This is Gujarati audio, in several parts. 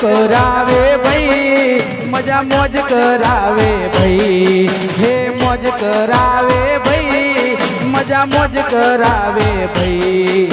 કરાવે ભાઈ મજા મોજ કરાવે ભાઈ. હે મોજ કરાવે ભાઈ મજા મોજ કરાવે ભાઈ.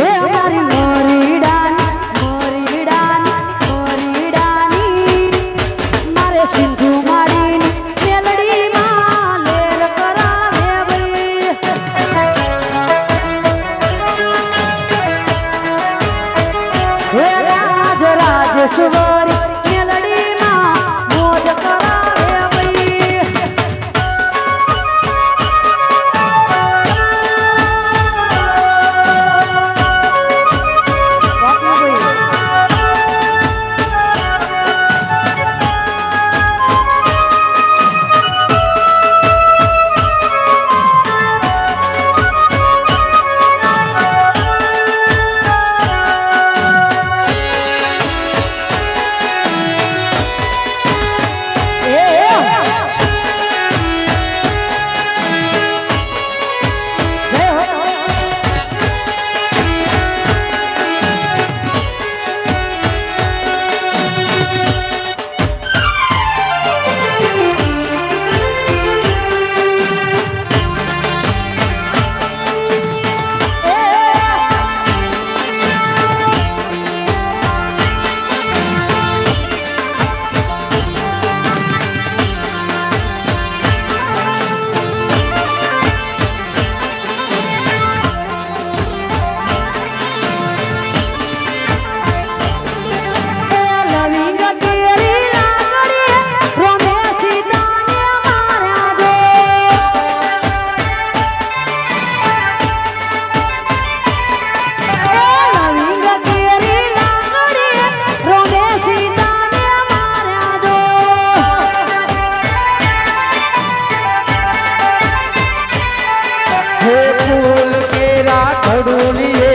ઘડું એ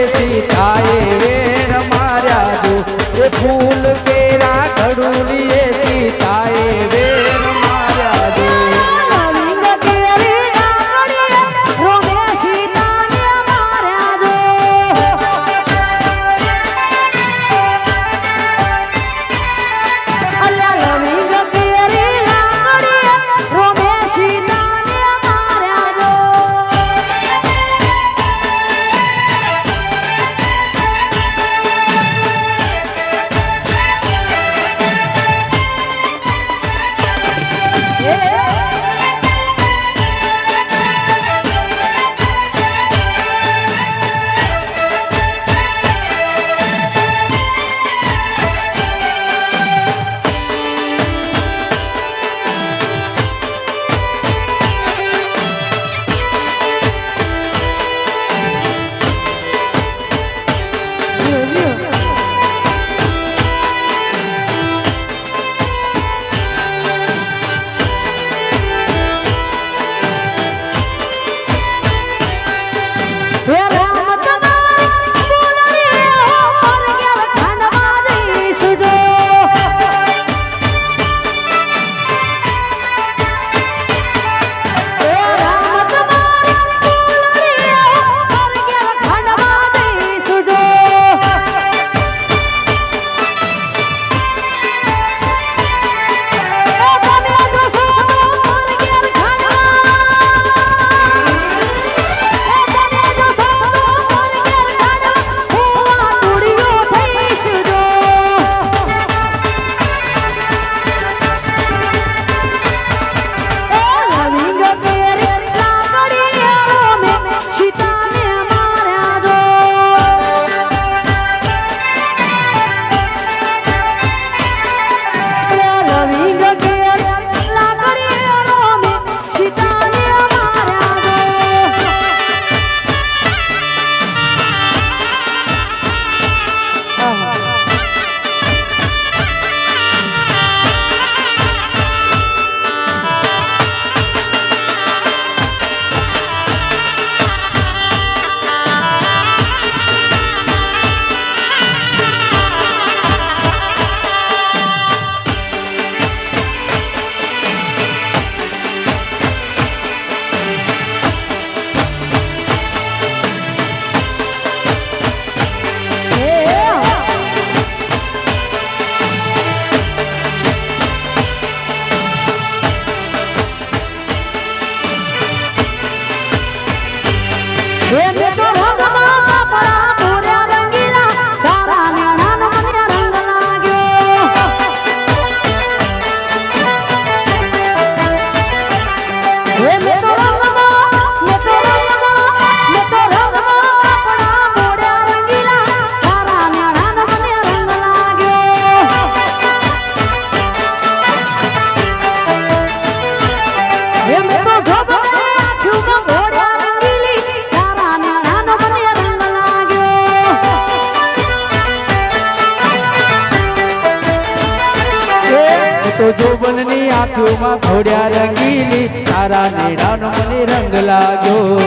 થાય વેર માર્યા દો એ ફૂલ જોબનની આંખોમાં ઘોડ્યા રંગીલી તારા નેડાનો મને રંગ લાગ્યો.